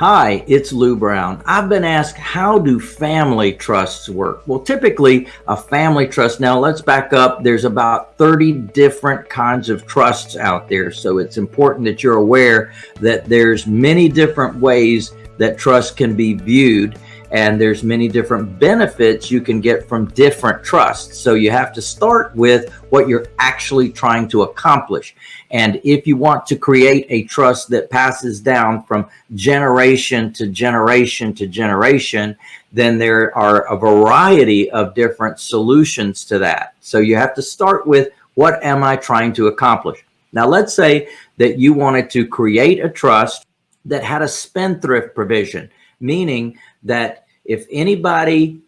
Hi, it's Lou Brown. I've been asked, how do family trusts work? Well, typically a family trust, now let's back up. There's about 30 different kinds of trusts out there. So it's important that you're aware that there's many different ways that trust can be viewed and there's many different benefits you can get from different trusts. So you have to start with what you're actually trying to accomplish. And if you want to create a trust that passes down from generation to generation to generation, then there are a variety of different solutions to that. So you have to start with what am I trying to accomplish? Now, let's say that you wanted to create a trust that had a spendthrift provision, meaning that if anybody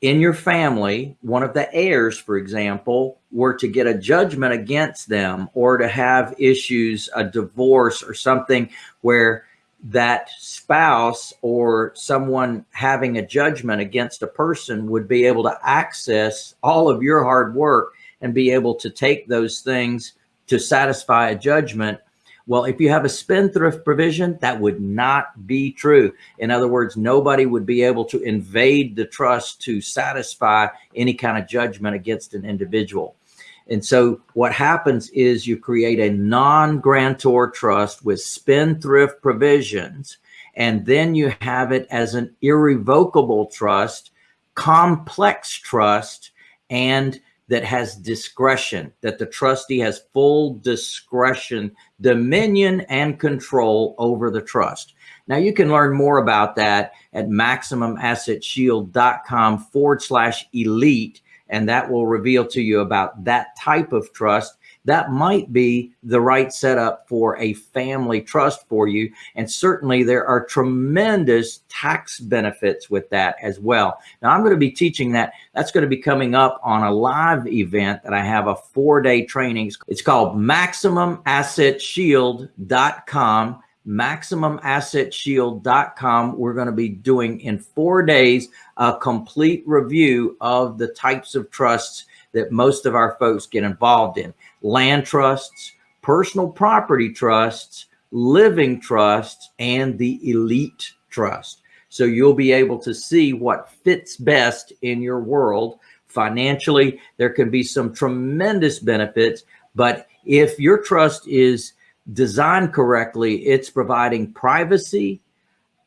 in your family, one of the heirs, for example, were to get a judgment against them or to have issues, a divorce or something where that spouse or someone having a judgment against a person would be able to access all of your hard work and be able to take those things to satisfy a judgment well, if you have a spendthrift provision, that would not be true. In other words, nobody would be able to invade the trust to satisfy any kind of judgment against an individual. And so what happens is you create a non-grantor trust with spendthrift provisions, and then you have it as an irrevocable trust, complex trust, and that has discretion, that the trustee has full discretion, dominion, and control over the trust. Now you can learn more about that at MaximumAssetShield.com forward slash elite, and that will reveal to you about that type of trust that might be the right setup for a family trust for you. And certainly there are tremendous tax benefits with that as well. Now I'm going to be teaching that. That's going to be coming up on a live event that I have a four day training. It's called MaximumAssetShield.com MaximumAssetShield.com. We're going to be doing in four days a complete review of the types of trusts that most of our folks get involved in. Land trusts, personal property trusts, living trusts, and the elite trust. So you'll be able to see what fits best in your world. Financially, there can be some tremendous benefits, but if your trust is designed correctly, it's providing privacy,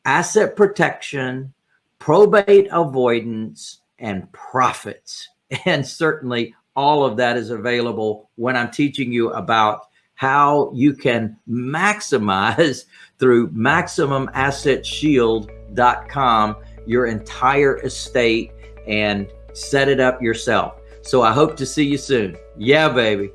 asset protection, probate avoidance, and profits. And certainly all of that is available when I'm teaching you about how you can maximize through MaximumAssetShield.com your entire estate and set it up yourself. So I hope to see you soon. Yeah, baby.